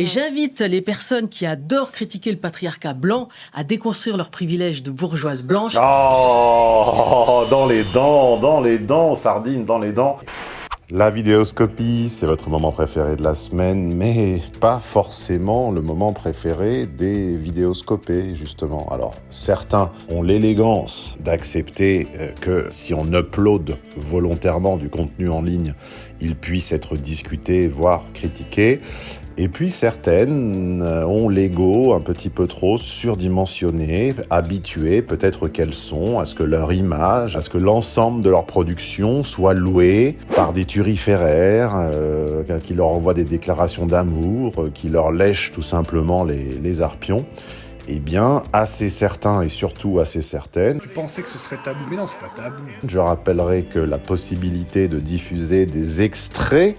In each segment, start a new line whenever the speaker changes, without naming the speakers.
Et j'invite les personnes qui adorent critiquer le patriarcat blanc à déconstruire leurs privilèges de bourgeoise blanche.
Oh, dans les dents, dans les dents, sardine, dans les dents. La vidéoscopie, c'est votre moment préféré de la semaine, mais pas forcément le moment préféré des vidéoscopés, justement. Alors, certains ont l'élégance d'accepter euh, que si on upload volontairement du contenu en ligne, il puisse être discuté, voire critiqué. Et puis certaines euh, ont l'ego un petit peu trop surdimensionné, habitué peut-être qu'elles sont à ce que leur image, à ce que l'ensemble de leur production soit loué par des turiféraires euh, qui leur envoient des déclarations d'amour, euh, qui leur lèchent tout simplement les, les arpions. Eh bien, assez certains et surtout assez certaines.
Tu pensais que ce serait tabou, mais non, c'est pas tabou.
Je rappellerai que la possibilité de diffuser des extraits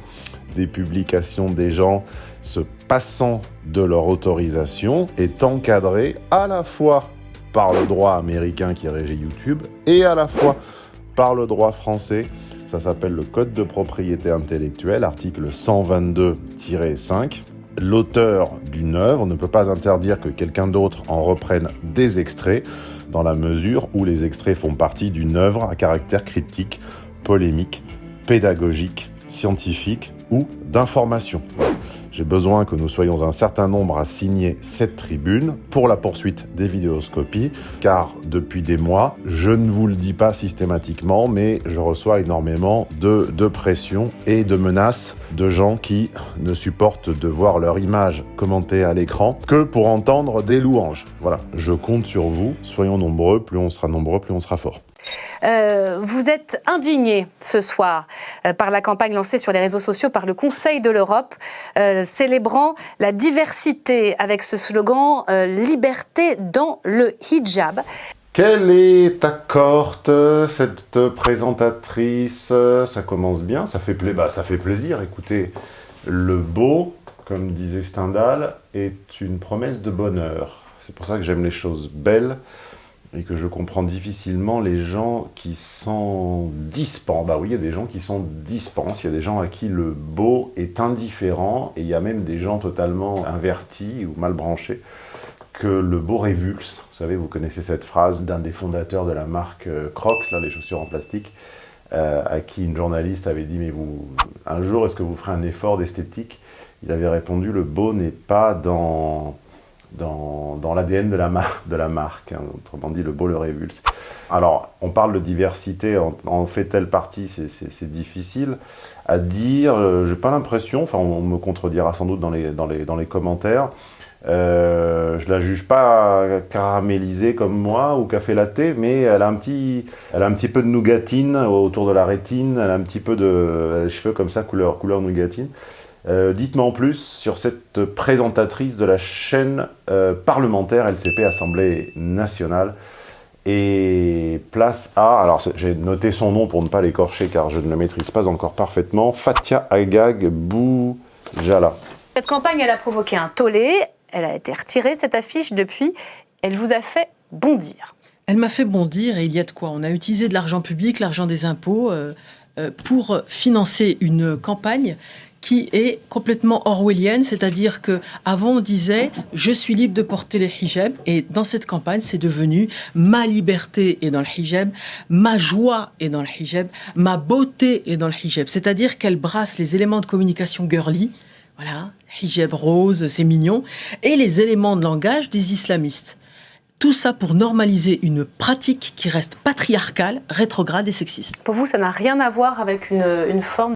des publications des gens se passant de leur autorisation est encadré à la fois par le droit américain qui régit YouTube et à la fois par le droit français. Ça s'appelle le Code de propriété intellectuelle, article 122-5. L'auteur d'une œuvre ne peut pas interdire que quelqu'un d'autre en reprenne des extraits dans la mesure où les extraits font partie d'une œuvre à caractère critique, polémique, pédagogique, scientifique ou d'information. J'ai besoin que nous soyons un certain nombre à signer cette tribune pour la poursuite des vidéoscopies, car depuis des mois, je ne vous le dis pas systématiquement, mais je reçois énormément de, de pression et de menaces de gens qui ne supportent de voir leur image commentée à l'écran que pour entendre des louanges. Voilà, je compte sur vous, soyons nombreux, plus on sera nombreux, plus on sera fort.
Euh, vous êtes indigné ce soir euh, par la campagne lancée sur les réseaux sociaux par le Conseil de l'Europe, euh, célébrant la diversité avec ce slogan Liberté dans le hijab.
Quelle est ta corte, cette présentatrice? Ça commence bien, ça fait, bah, ça fait plaisir. Écoutez, le beau, comme disait Stendhal, est une promesse de bonheur. C'est pour ça que j'aime les choses belles et que je comprends difficilement les gens qui sont dispens. Bah oui, il y a des gens qui sont dispens, il y a des gens à qui le beau est indifférent, et il y a même des gens totalement invertis ou mal branchés que le beau révulse. Vous savez, vous connaissez cette phrase d'un des fondateurs de la marque euh, Crocs, là, les chaussures en plastique, euh, à qui une journaliste avait dit « Mais vous, un jour, est-ce que vous ferez un effort d'esthétique ?» Il avait répondu « Le beau n'est pas dans dans, dans l'ADN de, la de la marque, hein. autrement dit le beau le révulse. Alors, on parle de diversité, en, fait-elle partie, c'est difficile à dire, euh, j'ai pas l'impression, enfin on me contredira sans doute dans les, dans les, dans les commentaires, euh, je la juge pas caramélisée comme moi ou café latte, mais elle a un petit, elle a un petit peu de nougatine autour de la rétine, elle a un petit peu de cheveux comme ça couleur, couleur nougatine. Euh, dites-moi en plus sur cette présentatrice de la chaîne euh, parlementaire LCP Assemblée nationale. Et place à, alors j'ai noté son nom pour ne pas l'écorcher car je ne le maîtrise pas encore parfaitement, Fatia Agag Boujala.
Cette campagne, elle a provoqué un tollé, elle a été retirée, cette affiche, depuis. Elle vous a fait bondir.
Elle m'a fait bondir et il y a de quoi. On a utilisé de l'argent public, l'argent des impôts, euh, pour financer une campagne qui est complètement orwellienne, c'est-à-dire que avant on disait je suis libre de porter le hijab et dans cette campagne c'est devenu ma liberté est dans le hijab, ma joie est dans le hijab, ma beauté est dans le hijab, c'est-à-dire qu'elle brasse les éléments de communication girly, voilà, hijab rose, c'est mignon, et les éléments de langage des islamistes. Tout ça pour normaliser une pratique qui reste patriarcale, rétrograde et sexiste.
Pour vous, ça n'a rien à voir avec une, une forme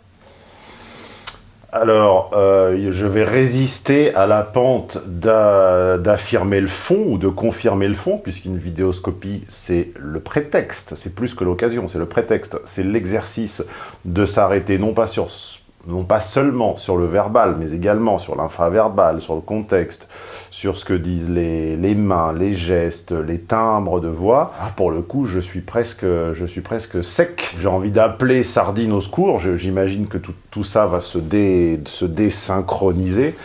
alors, euh, je vais résister à la pente d'affirmer le fond ou de confirmer le fond, puisqu'une vidéoscopie, c'est le prétexte, c'est plus que l'occasion, c'est le prétexte, c'est l'exercice de s'arrêter non pas sur non pas seulement sur le verbal, mais également sur l'infraverbal, sur le contexte, sur ce que disent les, les, mains, les gestes, les timbres de voix. Ah, pour le coup, je suis presque, je suis presque sec. J'ai envie d'appeler Sardine au secours. J'imagine que tout, tout, ça va se, dé, se désynchroniser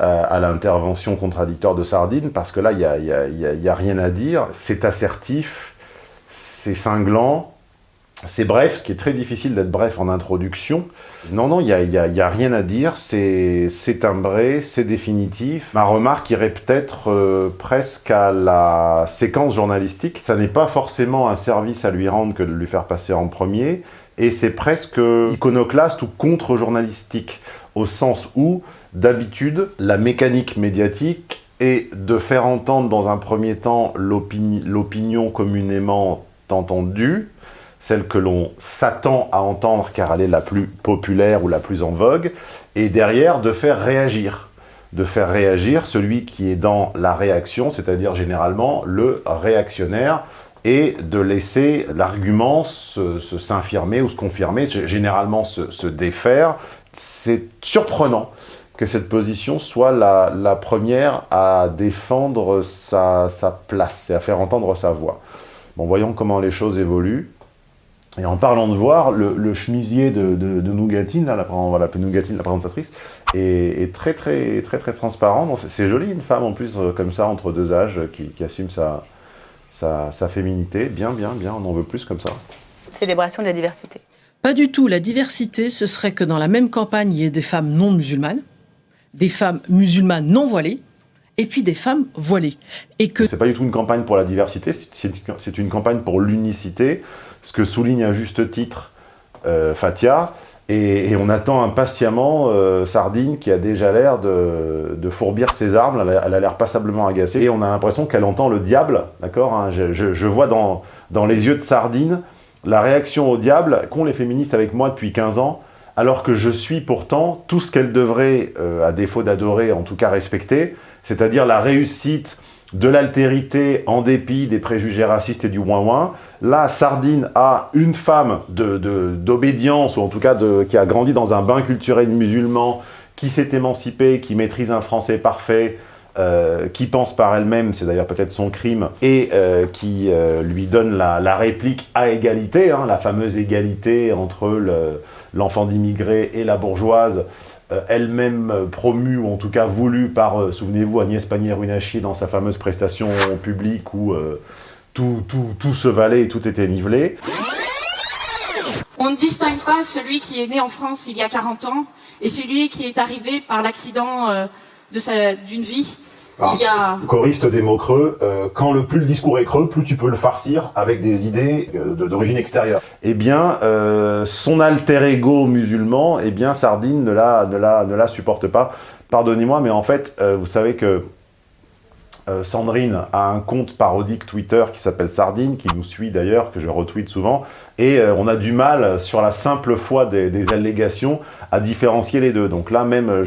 euh, à l'intervention contradictoire de Sardine, parce que là, il n'y a, y a, y y a rien à dire. C'est assertif, c'est cinglant, c'est bref, ce qui est très difficile d'être bref en introduction. Non, non, il n'y a, a, rien à dire, c'est timbré, c'est définitif. Ma remarque irait peut-être euh, presque à la séquence journalistique. Ça n'est pas forcément un service à lui rendre que de lui faire passer en premier, et c'est presque iconoclaste ou contre-journalistique, au sens où, d'habitude, la mécanique médiatique est de faire entendre dans un premier temps l'opinion communément entendue, celle que l'on s'attend à entendre car elle est la plus populaire ou la plus en vogue, et derrière de faire réagir. De faire réagir celui qui est dans la réaction, c'est-à-dire généralement le réactionnaire, et de laisser l'argument s'infirmer ou se confirmer, généralement se, se défaire. C'est surprenant que cette position soit la, la première à défendre sa, sa place et à faire entendre sa voix. Bon, voyons comment les choses évoluent. Et en parlant de voir, le, le chemisier de, de, de, Nougatine, là, la, on va l'appeler Nougatine, la présentatrice, est, est, très très très très transparent. C'est joli une femme en plus euh, comme ça entre deux âges qui, qui assume sa, sa, sa, féminité. Bien, bien, bien, on en veut plus comme ça.
Célébration de la diversité.
Pas du tout. La diversité, ce serait que dans la même campagne, il y ait des femmes non musulmanes, des femmes musulmanes non voilées, et puis des femmes voilées. Et que
c'est pas du tout une campagne pour la diversité, c'est une campagne pour l'unicité ce que souligne à juste titre euh, Fatia, et, on attend impatiemment euh, Sardine qui a déjà l'air de, fourbir ses armes, elle a l'air passablement agacée, et on a l'impression qu'elle entend le diable, d'accord hein, je, vois dans, les yeux de Sardine la réaction au diable qu'ont les féministes avec moi depuis 15 ans, alors que je suis pourtant tout ce qu'elles devraient, euh, à défaut d'adorer, en tout cas respecter, c'est-à-dire la réussite de l'altérité en dépit des préjugés racistes et du ouin-ouin. Là, Sardine a une femme d'obédience, de, ou en tout cas de, qui a grandi dans un bain culturel musulman, qui s'est émancipée, qui maîtrise un français parfait, euh, qui pense par elle-même, c'est d'ailleurs peut-être son crime, et euh, qui euh, lui donne la, la, réplique à égalité, hein, la fameuse égalité entre l'enfant le, d'immigré et la bourgeoise, elle-même promue, ou en tout cas voulue par, euh, souvenez-vous, Agnès Pannier-Runacher dans sa fameuse prestation publique où euh, tout, tout, tout se valait et tout était nivelé.
On ne distingue pas celui qui est né en France il y a 40 ans et celui qui est arrivé par l'accident d'une vie
ah, a... Choriste des mots creux, euh, quand le plus le discours est creux, plus tu peux le farcir avec des idées euh, d'origine extérieure. Eh bien, euh, son alter ego musulman, eh bien, Sardine ne la, ne la, ne la supporte pas. Pardonnez-moi, mais en fait, euh, vous savez que euh, Sandrine a un compte parodique Twitter qui s'appelle Sardine, qui nous suit d'ailleurs, que je retweet souvent, et euh, on a du mal, sur la simple foi des, allégations, à différencier les deux. Donc là même,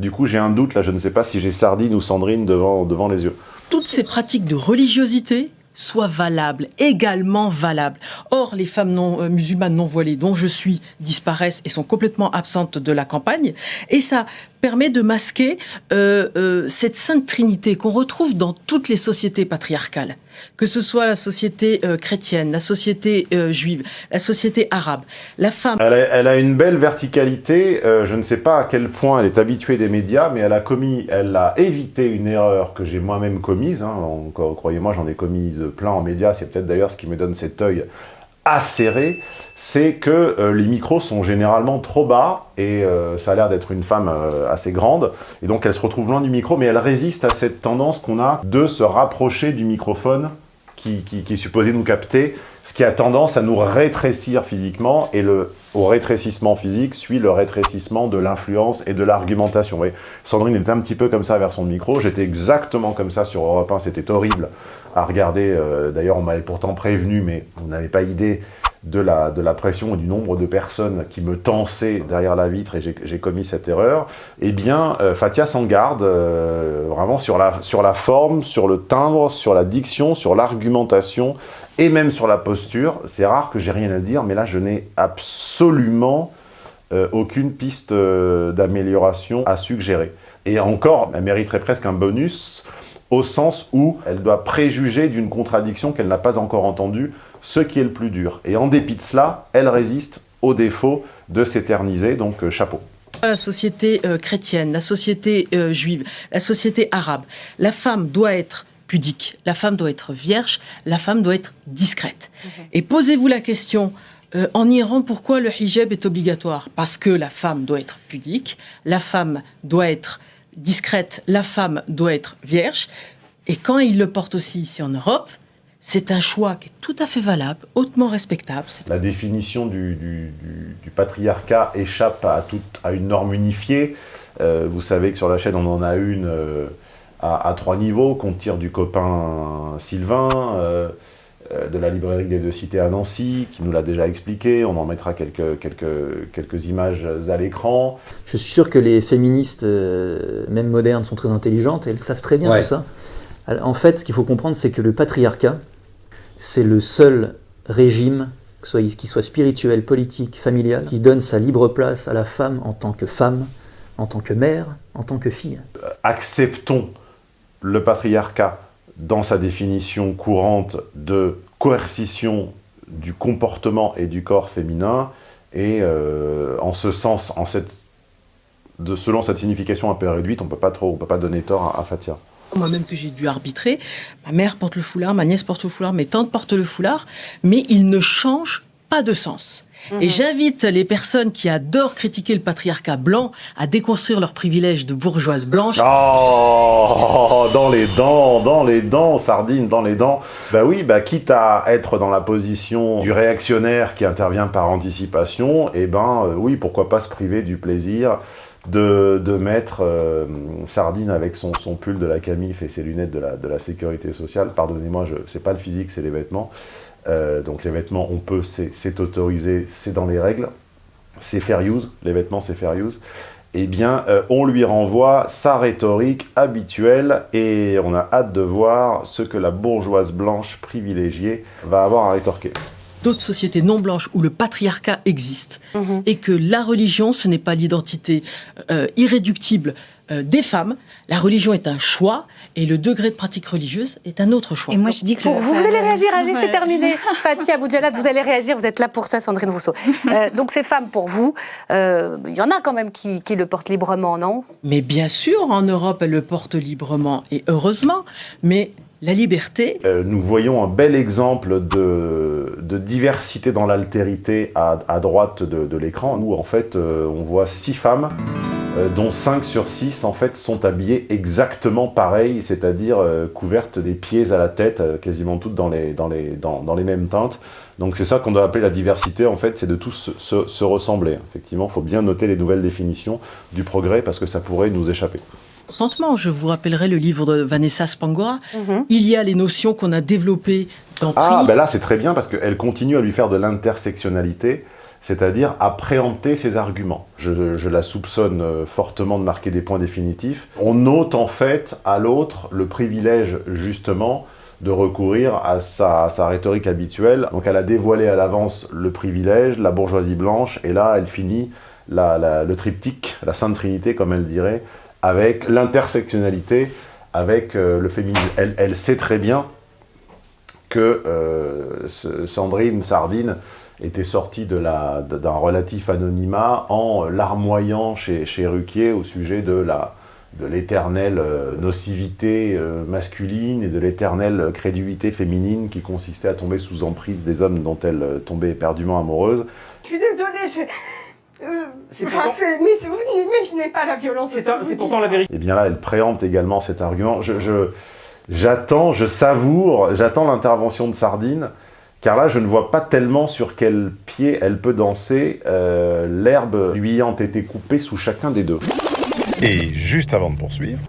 du coup, j'ai un doute, là je ne sais pas si j'ai Sardine ou Sandrine devant, devant les yeux.
Toutes ces pratiques de religiosité soit valable, également valable. Or, les femmes non, euh, musulmanes non voilées dont je suis disparaissent et sont complètement absentes de la campagne, et ça permet de masquer euh, euh, cette sainte trinité qu'on retrouve dans toutes les sociétés patriarcales, que ce soit la société euh, chrétienne, la société juive, la société arabe. La femme...
Elle a, une belle verticalité, je ne sais pas à quel point elle est habituée des médias, mais elle a commis, elle a évité une erreur que j'ai moi-même commise, hein, croyez-moi j'en ai commise plein en médias, c'est peut-être d'ailleurs ce qui me donne cet œil acéré, c'est que euh, les micros sont généralement trop bas et euh, ça a l'air d'être une femme euh, assez grande. Et donc elle se retrouve loin du micro mais elle résiste à cette tendance qu'on a de se rapprocher du microphone qui, qui, qui, est supposé nous capter, ce qui a tendance à nous rétrécir physiquement et le, au rétrécissement physique suit le rétrécissement de l'influence et de l'argumentation. Sandrine était un petit peu comme ça vers son micro, j'étais exactement comme ça sur Europe 1, c'était horrible à regarder. Euh, D'ailleurs, on m'avait pourtant prévenu, mais on n'avait pas idée de la, de la pression et du nombre de personnes qui me tensaient derrière la vitre et j'ai commis cette erreur. Eh bien, euh, Fatia s'en garde euh, vraiment sur la, sur la forme, sur le timbre, sur la diction, sur l'argumentation et même sur la posture. C'est rare que j'ai rien à dire, mais là, je n'ai absolument euh, aucune piste euh, d'amélioration à suggérer. Et encore, elle mériterait presque un bonus au sens où elle doit préjuger d'une contradiction qu'elle n'a pas encore entendue, ce qui est le plus dur. Et en dépit de cela, elle résiste au défaut de s'éterniser, donc euh, chapeau.
La société euh, chrétienne, la société euh, juive, la société arabe, la femme doit être pudique, la femme doit être vierge, la femme doit être discrète. Mmh. Et posez-vous la question Euh, en Iran, pourquoi le hijab est obligatoire? Parce que la femme doit être pudique, la femme doit être discrète, la femme doit être vierge. Et quand il le porte aussi ici en Europe, c'est un choix qui est tout à fait valable, hautement respectable.
La définition du, patriarcat échappe à, toute, une norme unifiée. Euh, vous savez que sur la chaîne, on en a une euh, à, trois niveaux, qu'on tire du copain Sylvain, de la librairie des deux cités à Nancy, qui nous l'a déjà expliqué. On en mettra quelques, quelques, quelques images à l'écran.
Je suis sûr que les féministes, même modernes, sont très intelligentes et elles savent très bien
Ouais.
tout ça. En fait, ce qu'il faut comprendre, c'est que le patriarcat, c'est le seul régime, qu'il soit spirituel, politique, familial, qui donne sa libre place à la femme en tant que femme, en tant que mère, en tant que fille.
acceptons le patriarcat dans sa définition courante de coercition du comportement et du corps féminin, et euh, en ce sens, en cette, de, selon cette signification un peu réduite, on on peut pas donner tort à, à Fatia.
Moi-même que j'ai dû arbitrer, ma mère porte le foulard, ma nièce porte le foulard, mes tantes portent le foulard, mais il ne change pas de sens. Et j'invite les personnes qui adorent critiquer le patriarcat blanc à déconstruire leurs privilèges de bourgeoise blanche.
Oh, dans les dents, dans les dents, sardine, dans les dents. Bah oui, bah quitte à être dans la position du réactionnaire qui intervient par anticipation, et ben euh, oui, pourquoi pas se priver du plaisir de, de mettre euh, sardine avec son, son pull de la Camif et ses lunettes de la, de la sécurité sociale. Pardonnez-moi, c'est pas le physique, c'est les vêtements. Euh, donc les vêtements, on peut, c'est autorisé, c'est dans les règles. C'est fair use, les vêtements c'est fair use eh bien, euh, on lui renvoie sa rhétorique habituelle et on a hâte de voir ce que la bourgeoise blanche privilégiée va avoir à rétorquer.
d'autres sociétés non blanches où le patriarcat existe et que la religion, ce n'est pas l'identité euh, irréductible des femmes. La religion est un choix et le degré de pratique religieuse est un autre choix.
Et moi, je dis que
Pour
le-
vous, vous allez réagir, allez, c'est terminé. Fatia Boudjalat, vous allez réagir, vous êtes là pour ça, Sandrine Rousseau. Euh, donc ces femmes, pour vous, euh, il y en a quand même qui, qui le portent librement, non?
Mais bien sûr, en Europe, elle le porte librement et heureusement, mais la liberté,
Euh, nous voyons un bel exemple de, diversité dans l'altérité à, droite de, l'écran, où en fait euh, on voit six femmes, euh, dont 5 sur 6 en fait sont habillées exactement pareil, c'est-à-dire couvertes des pieds à la tête, quasiment toutes dans les, mêmes teintes. Donc c'est ça qu'on doit appeler la diversité, en fait, c'est de tous se- se ressembler. Effectivement, il faut bien noter les nouvelles définitions du progrès parce que ça pourrait nous échapper.
Consentement, je vous rappellerai le livre de Vanessa Spangora, il y a les notions qu'on a développées dans
Ah, ben là, c'est très bien parce qu'elle continue à lui faire de l'intersectionnalité, c'est-à-dire à préempter ses arguments. Je, je la soupçonne euh, fortement de marquer des points définitifs. On ôte en fait à l'autre le privilège, justement, de recourir à sa, à sa rhétorique habituelle. Donc elle a dévoilé à l'avance le privilège, la bourgeoisie blanche, et là, elle finit la- la- le triptyque, la Sainte Trinité, comme elle dirait, avec l'intersectionnalité, avec euh, le féminisme. Elle, sait très bien que euh, Sandrine Sardine était sortie d'un relatif anonymat en larmoyant chez, chez Ruquier au sujet de la de l'éternelle euh, nocivité masculine et de l'éternelle crédulité féminine qui consistait à tomber sous emprise des hommes dont elle tombait éperdument amoureuse.
Je suis désolée, je...
C'est
enfin,
pourtant-
c'est- mais vous n'imaginez pas la violence.
C'est pourtant la vérité.
Et bien là, elle préempte également cet argument. Je, j'attends, je savoure, j'attends l'intervention de Sardine, car là, je ne vois pas tellement sur quel pied elle peut danser, euh, l'herbe lui ayant été coupée sous chacun des deux.
Et juste avant de poursuivre,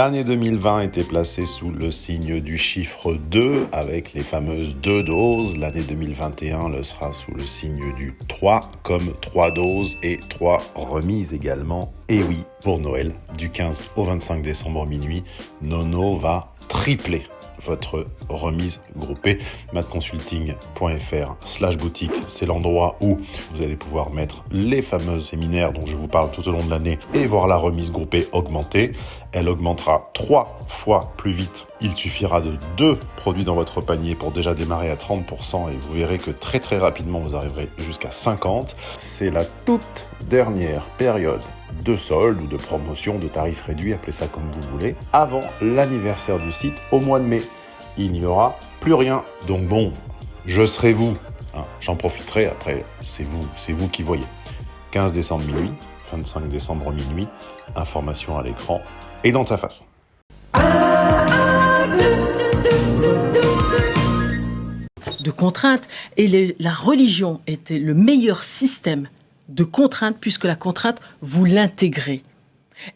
L'année 2020 était placée sous le signe du chiffre 2 avec les fameuses deux doses. L'année 2021 le sera sous le signe du 3 comme 3 doses et 3 remises également. Et oui, pour Noël, du 15 au 25 décembre minuit, Nono va tripler votre remise groupée. madconsulting.fr slash boutique, c'est l'endroit où vous allez pouvoir mettre les fameux séminaires dont je vous parle tout au long de l'année et voir la remise groupée augmenter. Elle augmentera trois fois plus vite. Il suffira de deux produits dans votre panier pour déjà démarrer à 30% et vous verrez que très très rapidement vous arriverez jusqu'à 50. C'est la toute dernière période de solde ou de promotion, de tarifs réduits, appelez ça comme vous voulez, avant l'anniversaire du site au mois de mai. Il n'y aura plus rien. Donc bon, je serai vous. Hein, J'en profiterai, après c'est vous, c'est vous qui voyez. 15 décembre minuit, 25 décembre minuit, information à l'écran et dans ta face.
de contraintes. Et la religion était le meilleur système de contraintes puisque la contrainte, vous l'intégrez.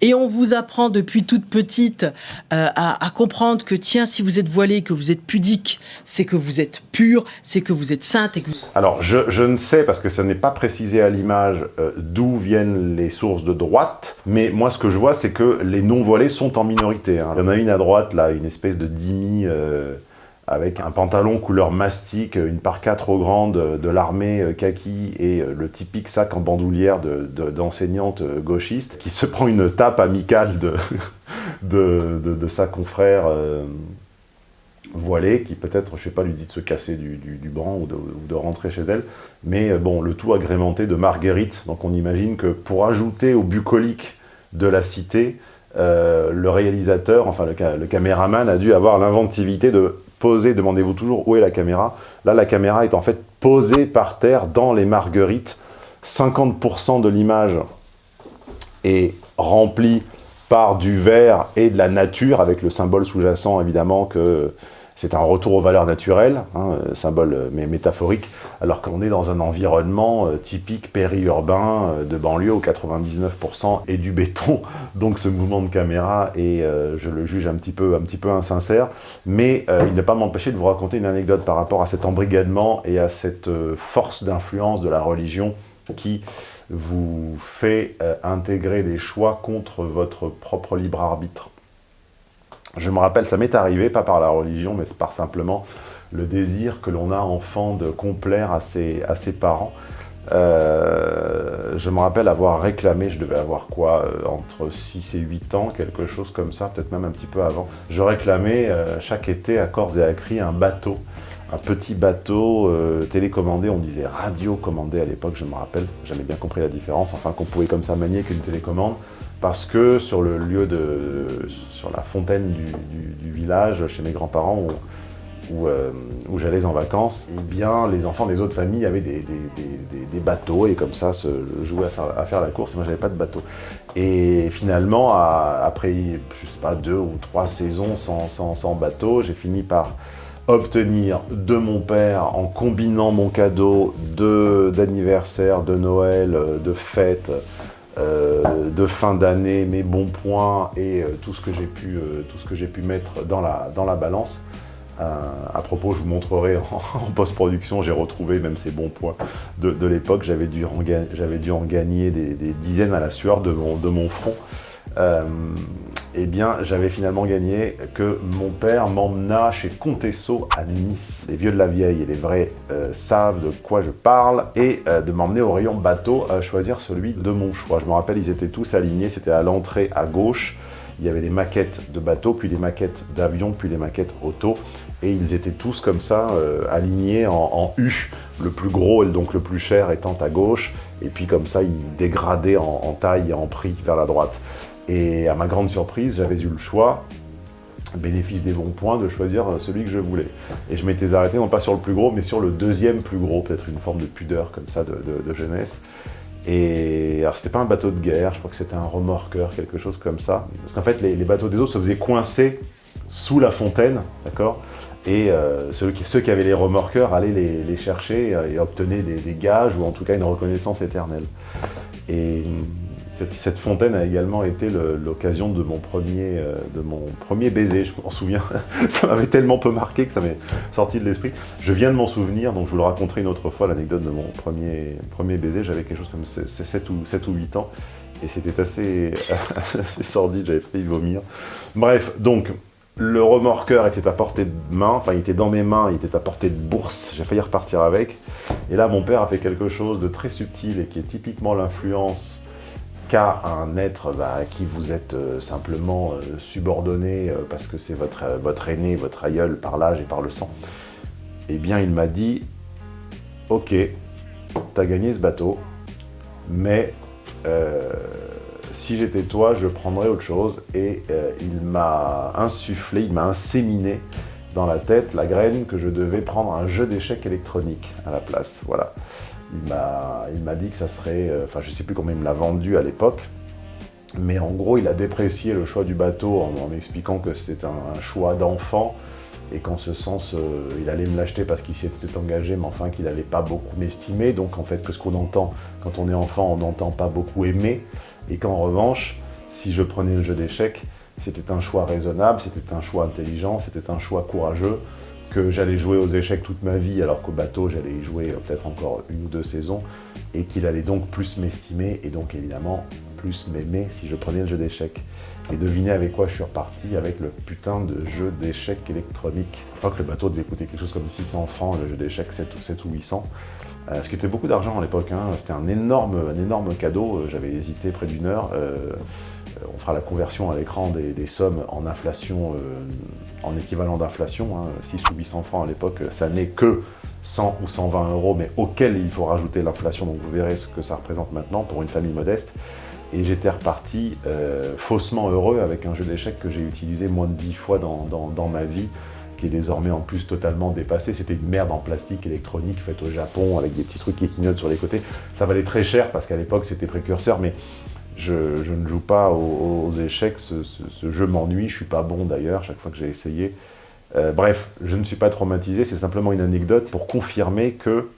Et on vous apprend depuis toute petite euh, à, comprendre que tiens, si vous êtes voilé, que vous êtes pudique, c'est que vous êtes pur, c'est que vous êtes sainte et.
Alors, je, je ne sais, parce que ça n'est pas précisé à l'image, euh, d'où viennent les sources de droite, mais moi, ce que je vois, c'est que les non-voilés sont en minorité. hein. Il y en a une à droite, là, une espèce de dimi euh, avec un pantalon couleur mastic, une parka trop grande euh, de l'armée euh, kaki et euh, le typique sac en bandoulière de- de- d'enseignante euh, gauchiste qui se prend une tape amicale de, de, de- de sa confrère voilée qui peut-être, je sais pas, lui dit de se casser du, du, banc ou de, de rentrer chez elle. Mais bon, le tout agrémenté de marguerite. Donc on imagine que pour ajouter au bucolique de la cité, le réalisateur, enfin le caméraman a dû avoir l'inventivité de demandez-vous toujours où est la caméra. Là, la caméra est en fait posée par terre dans les marguerites. 50% de l'image est remplie par du verre et de la nature, avec le symbole sous-jacent évidemment que c'est un retour aux valeurs naturelles, hein, euh, symbole euh, mais métaphorique, alors qu'on est dans un environnement euh, typique périurbain de banlieue où 99% est du béton, donc ce mouvement de caméra est, je le juge un petit peu, insincère, mais il ne pas m'empêcher de vous raconter une anecdote par rapport à cet embrigadement et à cette force d'influence de la religion qui vous fait intégrer des choix contre votre propre libre arbitre. Je me rappelle, ça m'est arrivé, pas par la religion, mais par simplement le désir que l'on a enfant de complaire à ses, parents. Euh, je me rappelle avoir réclamé, je devais avoir quoi, euh, entre 6 et 8 ans, quelque chose comme ça, peut-être même un petit peu avant. Je réclamais euh, chaque été à corps et à cri un bateau, un petit bateau télécommandé, on disait radiocommandé à l'époque, je me rappelle, j'avais bien compris la différence, enfin qu'on pouvait comme ça manier qu'une télécommande, parce que sur le lieu de, sur la fontaine du, village, chez mes grands-parents, où, euh, où j'allais en vacances, eh bien, les enfants des autres familles avaient des, des- bateaux et comme ça se jouaient à faire, à faire la course. Et moi, j'avais pas de bateau. Et finalement, après, je sais pas, deux ou trois saisons sans, sans- sans bateau, j'ai fini par obtenir de mon père, en combinant mon cadeau de- d'anniversaire, de Noël, euh, de fête, euh, de fin d'année, mes bons points et euh, tout ce que j'ai pu, euh, pu mettre dans la, dans la balance. À propos, je vous montrerai en, post-production, j'ai retrouvé même ces bons points de, l'époque. J'avais dû, en dû en gagner des, des dizaines à la sueur de mon, de mon front. Euh, eh bien, j'avais finalement gagné que mon père m'emmena chez Contesso à Nice. Les vieux de la vieille et les vrais euh, savent de quoi je parle et euh, de m'emmener au rayon bateau à choisir celui de mon choix. Je me rappelle, ils étaient tous alignés, c'était à l'entrée à gauche. Il y avait des maquettes de bateaux, puis des maquettes d'avions, puis des maquettes auto. Et ils étaient tous comme ça, alignés en, U, le plus gros et donc le plus cher étant à gauche. Et puis comme ça, ils dégradaient en, en taille et en prix vers la droite. Et à ma grande surprise, j'avais eu le choix, bénéfice des bons points, de choisir euh, celui que je voulais. Et je m'étais arrêté non pas sur le plus gros, mais sur le deuxième plus gros, peut-être une forme de pudeur comme ça de, jeunesse. Et alors c'était pas un bateau de guerre, je crois que c'était un remorqueur, quelque chose comme ça. Parce qu'en fait, les, bateaux des eaux se faisaient coincer sous la fontaine, d'accord? Et euh, ceux, qui, avaient les remorqueurs allaient les, chercher euh, et obtenaient des, des gages ou en tout cas une reconnaissance éternelle. Et cette, fontaine a également été l'occasion de mon premier, euh, de mon premier baiser, je m'en souviens. ça m'avait tellement peu marqué que ça m'est sorti de l'esprit. Je viens de m'en souvenir, donc je vous le raconterai une autre fois, l'anecdote de mon premier, premier baiser. J'avais quelque chose comme 7 ou, 7 ou 8 ans, et c'était assez, assez sordide, j'avais failli vomir. Bref, donc, le remorqueur était à portée de main, enfin il était dans mes mains, il était à portée de bourse, j'ai failli repartir avec. Et là, mon père a fait quelque chose de très subtil et qui est typiquement l'influence un être bah, à qui vous êtes euh, simplement euh, subordonné euh, parce que c'est votre, aîné, votre aïeul par l'âge et par le sang. Eh bien, il m'a dit Ok, t'as gagné ce bateau, mais si j'étais toi, je prendrais autre chose. Et il m'a insufflé, il m'a inséminé dans la tête la graine que je devais prendre un jeu d'échecs électronique à la place. Voilà. Il m'a dit que ça serait... euh, Enfin, je sais plus combien il me l'a vendu à l'époque. Mais en gros, il a déprécié le choix du bateau en, en expliquant que c'était un, choix d'enfant et qu'en ce sens, euh, il allait me l'acheter parce qu'il s'y était engagé, mais enfin qu'il n'allait pas beaucoup m'estimer. Donc en fait, que ce qu'on entend quand on est enfant, on n'entend pas beaucoup aimer. Et qu'en revanche, si je prenais le jeu d'échecs, c'était un choix raisonnable, c'était un choix intelligent, c'était un choix courageux, que j'allais jouer aux échecs toute ma vie, alors qu'au bateau, j'allais y jouer euh, peut-être encore une ou deux saisons, et qu'il allait donc plus m'estimer, et donc évidemment plus m'aimer si je prenais le jeu d'échecs. Et devinez avec quoi je suis reparti Avec le putain de jeu d'échecs électronique. Je crois que le bateau devait coûter quelque chose comme 600 francs, le jeu d'échecs 7 ou, 7 ou 800. Euh, ce qui était beaucoup d'argent à l'époque, hein. c'était un énorme, un énorme cadeau, Euh, j'avais hésité près d'une heure. On fera la conversion à l'écran des, sommes en inflation, euh, en équivalent d'inflation, hein. 6 ou 800 francs à l'époque, ça n'est que 100 ou 120 euros, mais auquel il faut rajouter l'inflation, donc vous verrez ce que ça représente maintenant pour une famille modeste. Et j'étais reparti euh, faussement heureux avec un jeu d'échecs que j'ai utilisé moins de 10 fois dans ma vie, qui est désormais en plus totalement dépassé. C'était une merde en plastique électronique faite au Japon avec des petits trucs qui clignotent sur les côtés. Ça valait très cher parce qu'à l'époque c'était précurseur, mais je, ne joue pas aux, échecs. Ce, jeu m'ennuie, je suis pas bon d'ailleurs chaque fois que j'ai essayé. Euh, bref, je ne suis pas traumatisé, c'est simplement une anecdote pour confirmer que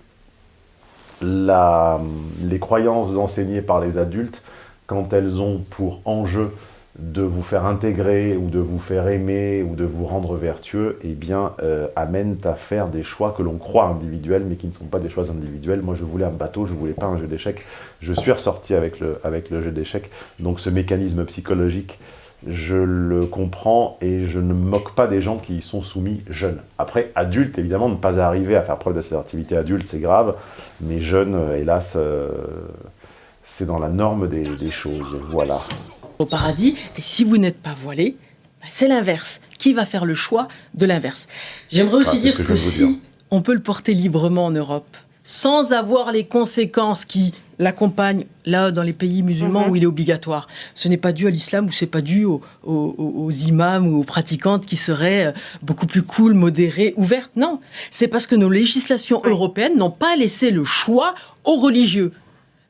les croyances enseignées par les adultes, quand elles ont pour enjeu de vous faire intégrer ou de vous faire aimer ou de vous rendre vertueux, eh bien, euh, amènent à faire des choix que l'on croit individuels, mais qui ne sont pas des choix individuels. Moi, je voulais un bateau, je voulais pas un jeu d'échecs. Je suis ressorti avec le, avec le jeu d'échecs. Donc, ce mécanisme psychologique, je le comprends et je ne moque pas des gens qui y sont soumis jeunes. Après, adulte, évidemment, ne pas arriver à faire preuve d'assertivité adulte, c'est grave, mais jeune, euh, hélas, euh, c'est dans la norme des, des choses. Voilà.
Au paradis. Et si vous n'êtes pas voilé, bah, c'est l'inverse. Qui va faire le choix de l'inverse? J'aimerais aussi
Ah,
dire
que
si on peut le porter librement en Europe, sans avoir les conséquences qui l'accompagnent là dans les pays musulmans
Mhm.
où il est obligatoire. Ce n'est pas dû à l'islam ou c'est pas dû aux, aux- aux imams ou aux pratiquantes qui seraient euh, beaucoup plus cool, modérées, ouvertes. Non, c'est parce que nos législations européennes n'ont pas laissé le choix aux religieux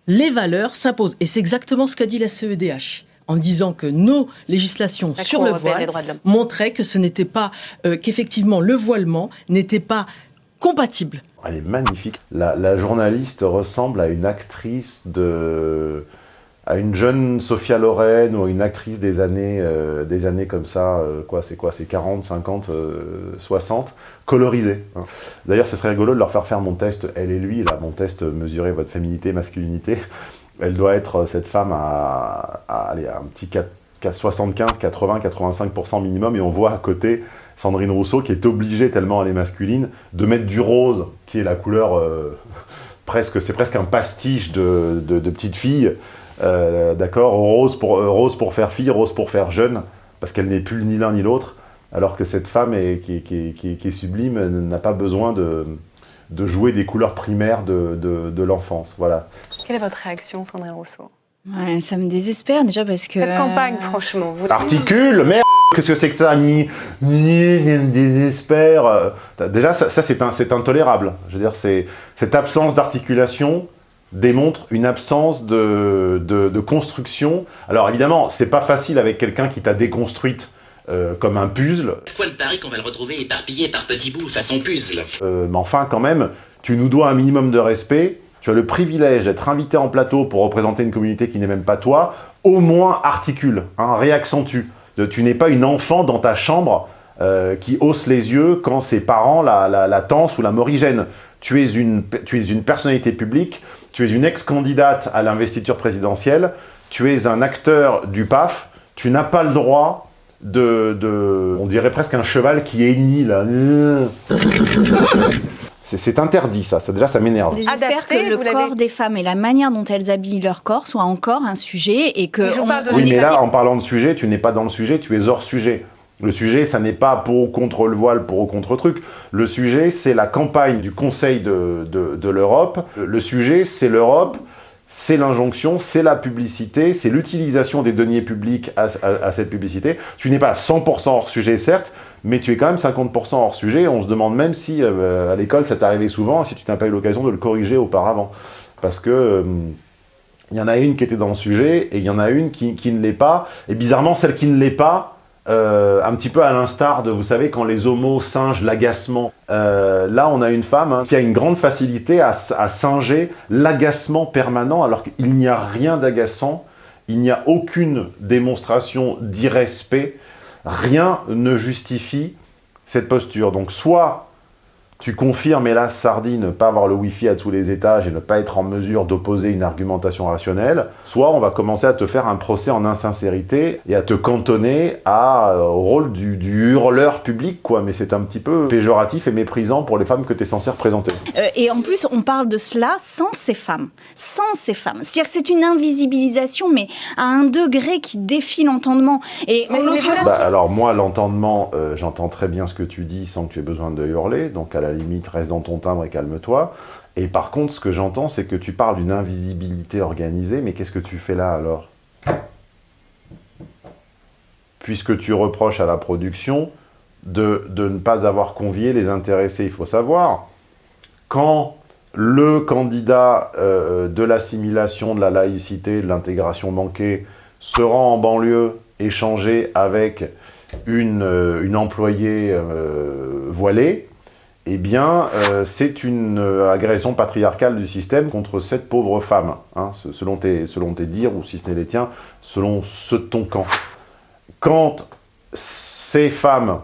les valeurs s'imposent. Et c'est exactement ce qu'a dit la CEDH en disant que nos législations
La
sur
Cour
le voile montraient que ce n'était pas, euh, qu'effectivement le voilement n'était pas compatible.
Elle est magnifique. La, la journaliste ressemble à une actrice de... à une jeune Sophia Loren ou à une actrice des années, euh, des années comme ça, euh, quoi, c'est quoi, c'est 40, 50, euh, 60, colorisée. hein. D'ailleurs, ce serait rigolo de leur faire faire mon test, elle et lui, là, mon test mesurer votre féminité, masculinité. Elle doit être, euh, cette femme, à, à, à un petit 4 75, 80, 85% minimum, et on voit à côté Sandrine Rousseau qui est obligée, tellement elle est masculine, de mettre du rose, qui est la couleur euh, presque, c'est presque un pastiche de, de, petite fille, euh, d'accord, rose pour, rose pour faire fille, rose pour faire jeune, parce qu'elle n'est plus ni l'un ni l'autre, alors que cette femme est, qui, est- sublime n'a pas besoin de, de jouer des couleurs primaires de, de l'enfance, voilà.
Quelle est votre réaction, Sandrine Rousseau?
Ouais, ça me désespère déjà parce que.
Cette campagne,
euh,
franchement, vous
Articule, merde Qu'est-ce que c'est que ça? Ni, ni, ni désespère. euh, Déjà, ça, ça, c'est intolérable. Je veux dire, cette absence d'articulation démontre une absence de, de, de construction. Alors évidemment, c'est pas facile avec quelqu'un qui t'a déconstruite euh, comme un puzzle,
Quoi de Paris qu'on va le retrouver éparpillé par petits bouts façon puzzle?
Euh, mais enfin quand même, tu nous dois un minimum de respect. Tu as le privilège d'être invité en plateau pour représenter une communauté qui n'est même pas toi. Au moins articule, hein, réaccentue. Tu n'es pas une enfant dans ta chambre euh, qui hausse les yeux quand ses parents la, la, tansent ou la morigènent. Tu es, une, tu es une personnalité publique, tu es une ex-candidate à l'investiture présidentielle, tu es un acteur du PAF, tu n'as pas le droit de, de- On dirait presque un cheval qui hennit, là. C'est interdit, ça. ça déjà, ça m'énerve.
Adapté,
que le corps des femmes et la manière dont elles habillent leur corps soit encore un sujet et que.
Mais
on-
de
Oui, mais là, en parlant de sujet, tu n'es pas dans le sujet, tu es hors sujet. Le sujet, ça n'est pas pour ou contre le voile, pour ou contre truc. Le sujet, c'est la campagne du Conseil de, de, de l'Europe. Le sujet, c'est l'Europe c'est l'injonction, c'est la publicité, c'est l'utilisation des deniers publics à, cette publicité. Tu n'es pas à 100% hors sujet, certes, mais tu es quand même 50% hors sujet. On se demande même si euh, à l'école ça arrivé souvent, si tu n'as pas eu l'occasion de le corriger auparavant. Parce que euh, il y en a une qui était dans le sujet et il y en a une qui ne l'est pas. Et bizarrement, celle qui ne l'est pas, euh, un petit peu à l'instar de, vous savez, quand les homos singent l'agacement. là, on a une femme hein, qui a une grande facilité à, à singer l'agacement permanent, alors qu'il n'y a rien d'agaçant, il n'y a aucune démonstration d'irrespect, rien ne justifie cette posture. Donc soit tu confirmes, hélas, Sardi, ne pas avoir le Wi-Fi à tous les étages et ne pas être en mesure d'opposer une argumentation rationnelle, soit on va commencer à te faire un procès en insincérité et à te cantonner à, euh, au rôle du, hurleur public, quoi. Mais c'est un petit peu péjoratif et méprisant pour les femmes que tu es censé représenter.
Euh, et en plus, on parle de cela sans ces femmes. Sans ces femmes. C'est-à-dire que c'est une invisibilisation, mais à un degré qui défie l'entendement. Et
bah, alors moi, l'entendement, euh, j'entends très bien ce que tu dis sans que tu aies besoin de hurler, donc à la limite, reste dans ton timbre et calme-toi. Et par contre, ce que j'entends, c'est que tu parles d'une invisibilité organisée, mais qu'est-ce que tu fais là alors? Puisque tu reproches à la production de, ne pas avoir convié les intéressés. Il faut savoir, quand le candidat euh, de l'assimilation, de la laïcité, de l'intégration manquée se rend en banlieue échanger avec une, euh, employée euh, voilée, eh bien, euh, c'est une euh, agression patriarcale du système contre cette pauvre femme, hein, selon, tes, selon tes dires, ou si ce n'est les tiens, selon ceux de ton camp. Quand ces femmes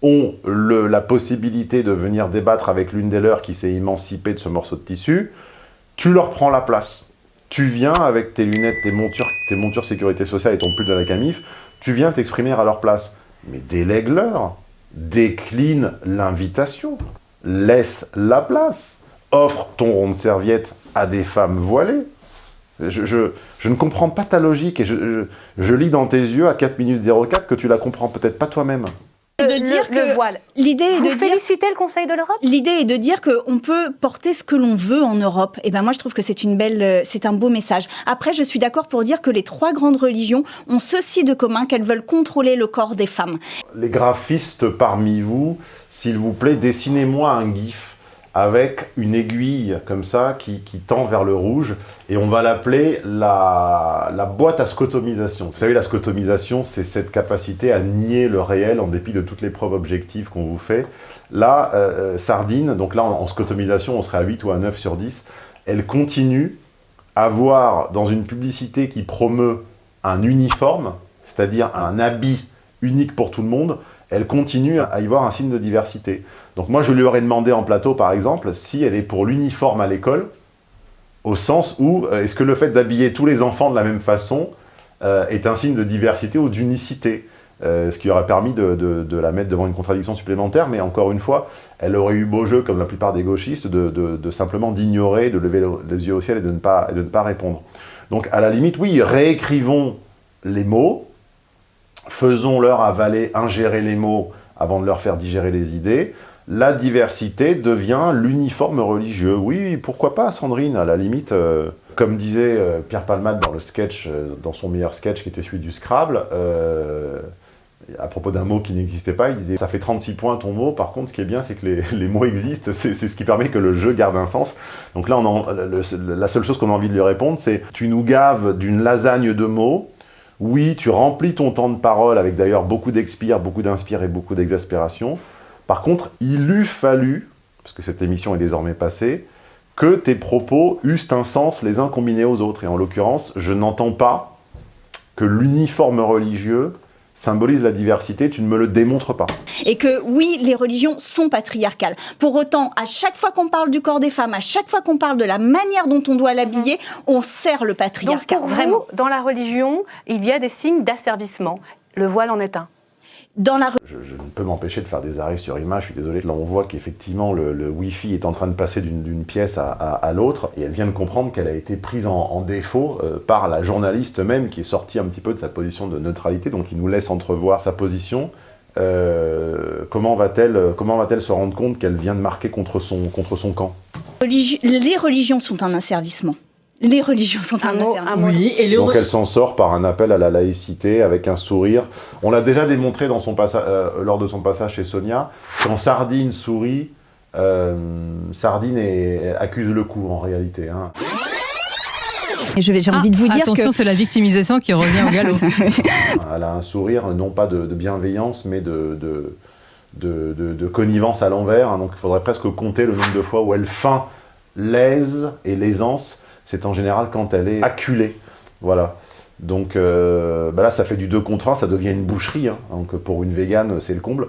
ont la possibilité de venir débattre avec l'une des leurs qui s'est émancipée de ce morceau de tissu, tu leur prends la place. Tu viens avec tes lunettes, tes montures, tes montures sécurité sociale et ton pull de la camif, tu viens t'exprimer à leur place. Mais délègue-leur décline l'invitation, laisse la place, offre ton rond de serviette à des femmes voilées. Je, ne comprends pas ta logique et je, je, lis dans tes yeux à 4 minutes 04 que tu la comprends peut-être pas toi-même
de dire que
voile.
L'idée est
Vous
de
féliciter le Conseil de l'Europe?
L'idée est de dire qu'on peut porter ce que l'on veut en Europe. Et ben moi je trouve que c'est une belle, euh, c'est un beau message. Après, je suis d'accord pour dire que les trois grandes religions ont ceci de commun qu'elles veulent contrôler le corps des femmes.
Les graphistes parmi vous, s'il vous plaît, dessinez-moi un gif avec une aiguille comme ça qui, tend vers le rouge et on va l'appeler la, boîte à scotomisation. Vous savez, la scotomisation, c'est cette capacité à nier le réel en dépit de toutes les preuves objectives qu'on vous fait. Là, euh, euh, Sardine, donc là en, scotomisation, on serait à 8 ou à 9 sur 10, elle continue à voir dans une publicité qui promeut un uniforme, c'est-à-dire un habit unique pour tout le monde, elle continue à y voir un signe de diversité. Donc moi, je lui aurais demandé en plateau, par exemple, si elle est pour l'uniforme à l'école, au sens où, euh, est-ce que le fait d'habiller tous les enfants de la même façon euh, est un signe de diversité ou d'unicité euh, ce qui aurait permis de, la mettre devant une contradiction supplémentaire, mais encore une fois, elle aurait eu beau jeu, comme la plupart des gauchistes, de, simplement d'ignorer, de lever les yeux au ciel et de ne pas, et de ne pas répondre. Donc à la limite, oui, réécrivons les mots, faisons-leur avaler, ingérer les mots avant de leur faire digérer les idées. La diversité devient l'uniforme religieux. Oui, pourquoi pas, Sandrine, à la limite, euh, comme disait euh, Pierre Palmade dans le sketch, euh, dans son meilleur sketch qui était celui du Scrabble, à propos d'un mot qui n'existait pas, il disait « ça fait 36 points ton mot, par contre ce qui est bien c'est que les, mots existent, c'est ce qui permet que le jeu garde un sens ». Donc là, la seule chose qu'on a envie de lui répondre, c'est « tu nous gaves d'une lasagne de mots, oui, tu remplis ton temps de parole avec d'ailleurs beaucoup d'expire, beaucoup d'inspire et beaucoup d'exaspération. Par contre, il eût fallu, parce que cette émission est désormais passée, que tes propos eussent un sens les uns combinés aux autres. Et en l'occurrence, je n'entends pas que l'uniforme religieux symbolise la diversité, tu ne me le démontres pas.
Et que oui, les religions sont patriarcales. Pour autant, à chaque fois qu'on parle du corps des femmes, à chaque fois qu'on parle de la manière dont on doit l'habiller, on sert le patriarcat.
Donc pour Vraiment. dans la religion, il y a des signes d'asservissement. Le voile en est un
je, ne peux m'empêcher de faire des arrêts sur image, je suis désolé. Là, on voit qu'effectivement, le, Wi-Fi est en train de passer d'une pièce à, l'autre, et elle vient de comprendre qu'elle a été prise en, défaut euh, par la journaliste même, qui est sortie un petit peu de sa position de neutralité, donc il nous laisse entrevoir sa position. Euh, comment va-t-elle va se rendre compte qu'elle vient de marquer contre son, contre son camp?
Les religions sont un asservissement Les religions sont un,
Un mot- un
Oui, et le
Donc elle s'en sort par un appel à la laïcité avec un sourire. On l'a déjà démontré dans son passa- euh, lors de son passage chez Sonia. Quand Sardine sourit, euh, Sardine est- accuse le coup en réalité. hein.
Et je vais- j'ai
Ah,
envie de vous dire
attention,
que
c'est la victimisation qui revient au galop.
Elle a un sourire non pas de, de bienveillance mais de, de, de, de- de connivence à l'envers. hein. Donc il faudrait presque compter le nombre de fois où elle feint l'aise et l'aisance. C'est en général quand elle est acculée. Voilà. Donc euh, bah là, ça fait du 2 contre 1, ça devient une boucherie. hein. Donc pour une végane, c'est le comble.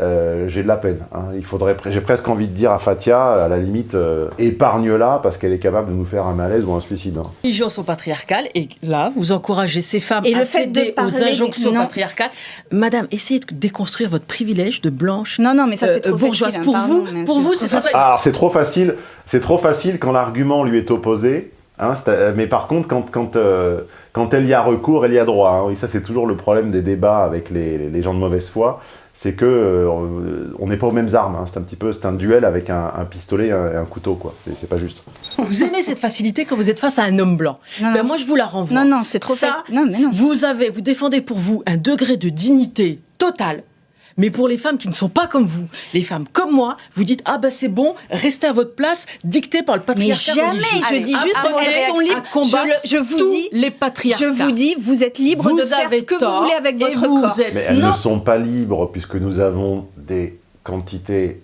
Euh, j'ai de la peine. hein. Il faudrait, j'ai presque envie de dire à Fatia, à la limite, euh, épargne-la parce qu'elle est capable de nous faire un malaise ou un suicide. hein.
religions sont patriarcales et là, vous encouragez ces femmes
Et
à
le fait de
céder
parler
aux injonctions
non.
patriarcales. Madame, essayez de déconstruire votre privilège de blanche
non, non, mais ça c'est
euh,
trop
bourgeoise.
facile. hein,
Pour
pardon,
vous, pour vous, c'est
facile.
facile.
Alors c'est trop facile, c'est trop facile quand l'argument lui est opposé. hein, euh, mais par contre, quand, quand, euh, quand elle y a recours, elle y a droit. hein. Oui, ça c'est toujours le problème des débats avec les, les gens de mauvaise foi, c'est que euh, on n'est pas aux mêmes armes. hein. C'est un petit peu, c'est un duel avec un, un pistolet et un, couteau, quoi. C'est- C'est pas juste.
Vous aimez cette facilité quand vous êtes face à un homme blanc.
Non,
Ben
non.
moi, je vous la renvoie.
Non, non, c'est trop
Ça,
facile. Non, mais non.
Vous avez, vous défendez pour vous un degré de dignité totale. Mais pour les femmes qui ne sont pas comme vous, les femmes comme moi, vous dites ah ben c'est bon, restez à votre place, dicté par le
Mais
patriarcat.
jamais,
religieux.
je dis juste
apprenez
elles sont libres. Je, je vous
tous
dis,
les patriarcats.
je vous dis, vous êtes libre
Vous
de faire ce que vous voulez avec votre
vous
corps.
êtes
Mais elles
Non.
ne sont pas libres puisque nous avons des quantités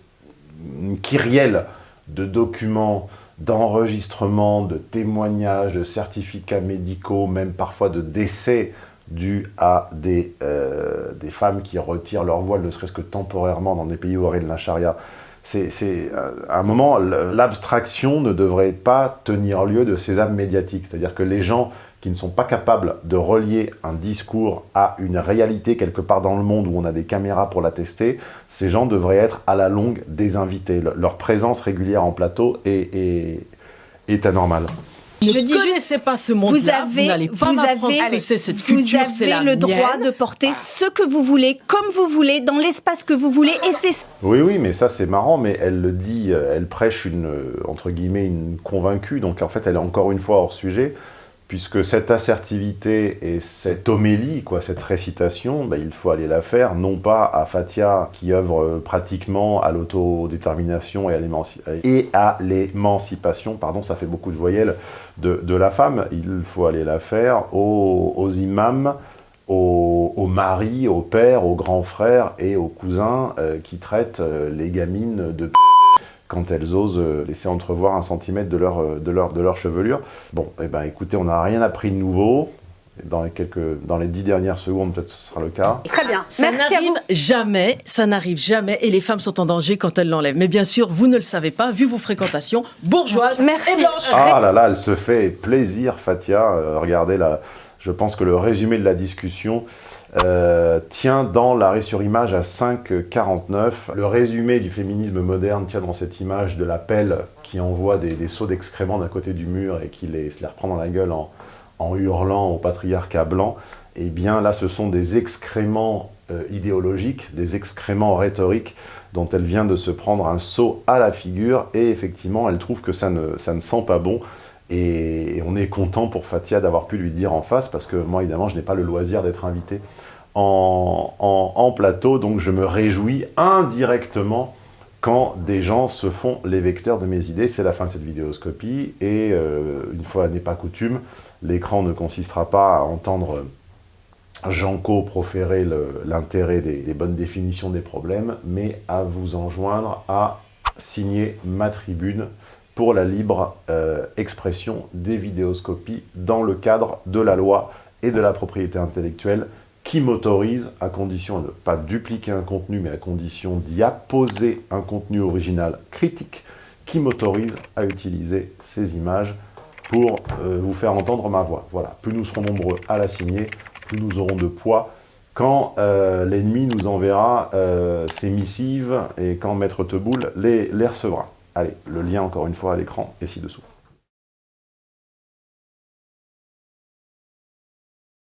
kyrielles de documents, d'enregistrements, de témoignages, de certificats médicaux, même parfois de décès dus à des, euh, des femmes qui retirent leur voile, ne serait-ce que temporairement, dans des pays où règne la charia. C'est, euh, à un moment, l'abstraction ne devrait pas tenir lieu de ces âmes médiatiques. C'est-à-dire que les gens qui ne sont pas capables de relier un discours à une réalité quelque part dans le monde où on a des caméras pour l'attester, ces gens devraient être à la longue désinvités. Le- Leur présence régulière en plateau est, est anormale.
Ne
Je dis juste,
connaissez pas ce
Vous
monde-là,
avez,
n'allez pas
vous avez,
que c'est cette
vous
culture,
avez
la
le droit
mienne.
de porter ce que vous voulez, comme vous voulez, dans l'espace que vous voulez, et c'est
Oui, oui, mais ça c'est marrant, mais elle le dit, euh, elle prêche une, euh, entre guillemets, une convaincue, donc en fait elle est encore une fois hors sujet, puisque cette assertivité et cette homélie, quoi, cette récitation, ben, il faut aller la faire, non pas à Fatia, qui œuvre euh, pratiquement à l'autodétermination et à l'émancipation, pardon, ça fait beaucoup de voyelles, de, la femme, il faut aller la faire aux, imams, aux, aux maris, aux pères, aux grands frères et aux cousins euh, qui traitent euh, les gamines de p quand elles osent euh, laisser entrevoir un centimètre de leur, euh, de leur, de leur chevelure. Bon, eh ben, écoutez, on n'a rien appris de nouveau. Dans les, quelques, dans les dix dernières secondes, peut-être ce sera le cas.
Très bien.
Ça n'arrive jamais, ça n'arrive jamais, et les femmes sont en danger quand elles l'enlèvent. Mais bien sûr, vous ne le savez pas, vu vos fréquentations bourgeoises
Merci.
et blanches.
Ah là là, elle se fait plaisir, Fatia. Euh, regardez, là, je pense que le résumé de la discussion euh, tient dans l'arrêt sur image à 5,49. Le résumé du féminisme moderne tient dans cette image de la pelle qui envoie des, des seaux d'excréments d'un côté du mur et qui les, se les reprend dans la gueule en, hurlant au patriarcat blanc. Eh bien là, ce sont des excréments euh, idéologiques, des excréments rhétoriques dont elle vient de se prendre un seau à la figure et effectivement, elle trouve que ça ne, ça ne sent pas bon. Et, on est content pour Fatia d'avoir pu lui dire en face, parce que moi, évidemment, je n'ai pas le loisir d'être invité en, plateau, donc je me réjouis indirectement quand des gens se font les vecteurs de mes idées. C'est la fin de cette vidéoscopie, et euh, une fois n'est pas coutume, l'écran ne consistera pas à entendre Janco proférer l'intérêt des, des bonnes définitions des problèmes, mais à vous enjoindre à signer ma tribune pour la libre euh, expression des vidéoscopies dans le cadre de la loi et de la propriété intellectuelle qui m'autorise, à condition de ne pas dupliquer un contenu, mais à condition d'y apposer un contenu original critique, qui m'autorise à utiliser ces images pour euh, vous faire entendre ma voix. Voilà, plus nous serons nombreux à la signer, plus nous aurons de poids quand euh, l'ennemi nous enverra ses missives et quand Maître Teboul les, les recevra. Allez, le lien encore une fois à l'écran est ci-dessous.